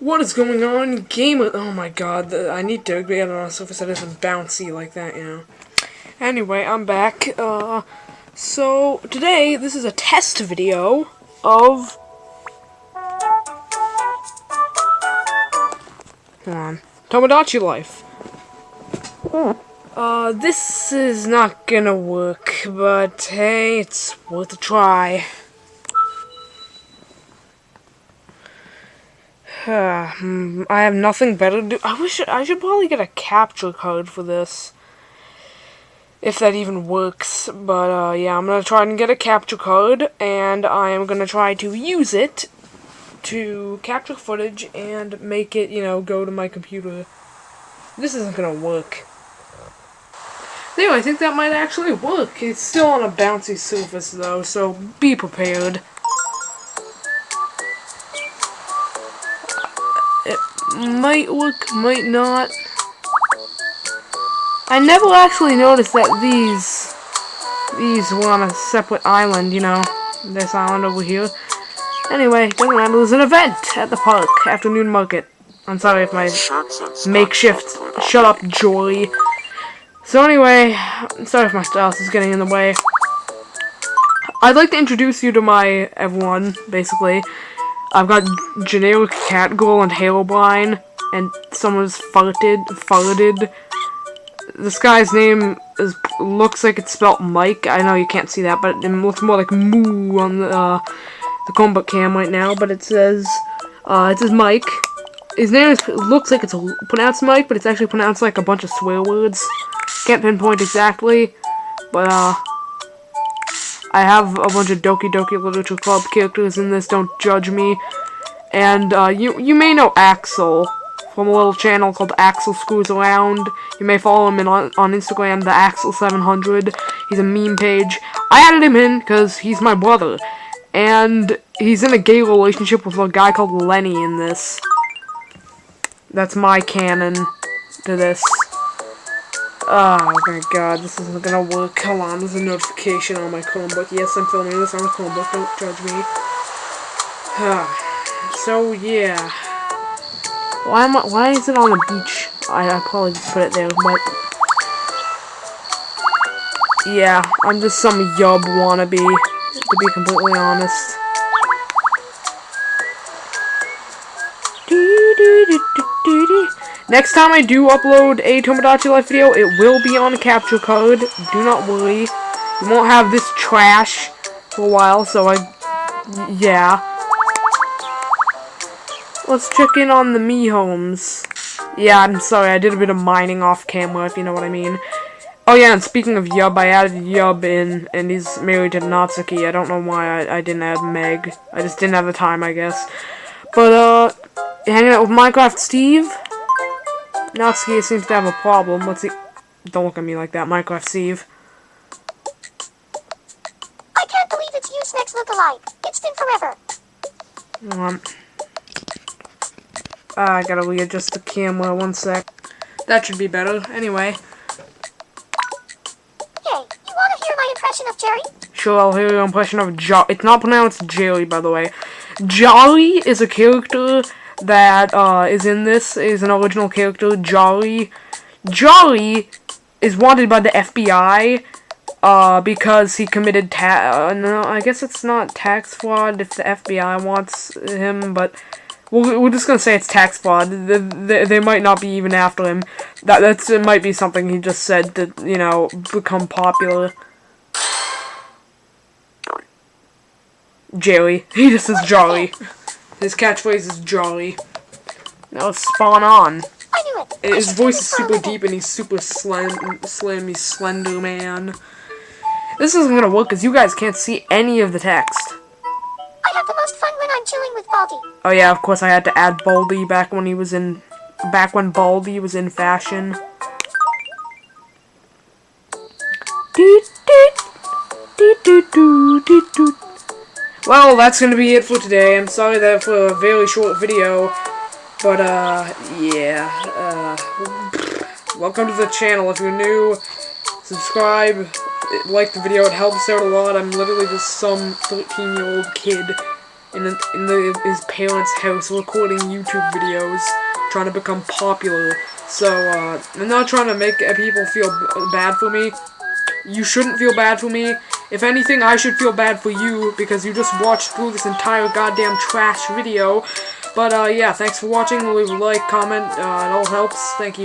What is going on? Game Oh my god, the, I need to get on a surface that isn't bouncy like that, you know. Anyway, I'm back. Uh, so, today, this is a test video of... On. Tomodachi Life. Uh, this is not gonna work, but hey, it's worth a try. I have nothing better to do. I wish I should probably get a capture card for this. If that even works. But, uh, yeah, I'm gonna try and get a capture card, and I am gonna try to use it to capture footage and make it, you know, go to my computer. This isn't gonna work. Anyway, I think that might actually work. It's still on a bouncy surface, though, so be prepared. It might work, might not. I never actually noticed that these these were on a separate island, you know. This island over here. Anyway, doesn't matter. There's an event at the park, afternoon market. I'm sorry if my makeshift. Shut up, Joy. So anyway, I'm sorry if my style is getting in the way. I'd like to introduce you to my everyone, basically. I've got generic Catgirl and Herobrine, and someone's farted, farted. This guy's name is looks like it's spelled Mike. I know you can't see that, but it looks more like Moo on the uh, the Chromebook cam right now. But it says uh, it says Mike. His name is looks like it's pronounced Mike, but it's actually pronounced like a bunch of swear words. Can't pinpoint exactly, but uh. I have a bunch of Doki Doki Literature Club characters in this, don't judge me. And, uh, you, you may know Axel from a little channel called Axel Screws Around. You may follow him in, on, on Instagram, the Axel700. He's a meme page. I added him in because he's my brother. And he's in a gay relationship with a guy called Lenny in this. That's my canon to this. Oh my god, this isn't gonna work. Come on, there's a notification on my Chromebook. Yes, I'm filming this on a Chromebook, don't judge me. so, yeah. Why am I, why is it on the beach? I, I probably just put it there, but... Yeah, I'm just some yub wannabe, to be completely honest. Do, do, do, do, do, do. Next time I do upload a Tomodachi Life video, it will be on a capture card. Do not worry. You won't have this trash for a while, so I... Yeah. Let's check in on the Mii homes. Yeah, I'm sorry, I did a bit of mining off camera, if you know what I mean. Oh yeah, and speaking of Yub, I added Yub in, and he's married to Natsuki. I don't know why I, I didn't add Meg. I just didn't have the time, I guess. But, uh, hanging out with Minecraft Steve? Natsuki seems to have a problem. Let's see. Don't look at me like that, Minecraft Steve. I can't believe it's you, Snacks look-alike. It's been forever. Um, I gotta readjust the camera one sec. That should be better. Anyway. Hey, you wanna hear my impression of Jerry? Sure, I'll hear your impression of Jo- It's not pronounced Jerry, by the way. Jolly is a character that uh, is in this is an original character, Jolly. Jolly is wanted by the FBI uh, because he committed ta- uh, no, I guess it's not tax fraud if the FBI wants him, but we're, we're just gonna say it's tax fraud. They, they, might not be even after him. That that's it might be something he just said to you know become popular. Jerry. He just says jolly. His catchphrase is jolly. Now let's spawn on. I knew it. His voice is super deep and he's super slim, slim, he's slender man. This isn't gonna work because you guys can't see any of the text. I have the most fun when I'm chilling with Baldi. Oh yeah, of course I had to add Baldi back when he was in, back when Baldi was in fashion. Well, that's gonna be it for today. I'm sorry that for a very short video. But, uh, yeah, uh, welcome to the channel. If you're new, subscribe, like the video, it helps out a lot. I'm literally just some 13-year-old kid in, in the, his parents' house recording YouTube videos, trying to become popular. So, uh, I'm not trying to make people feel bad for me. You shouldn't feel bad for me. If anything, I should feel bad for you because you just watched through this entire goddamn trash video. But, uh, yeah, thanks for watching. Leave a like, comment, uh, it all helps. Thank you.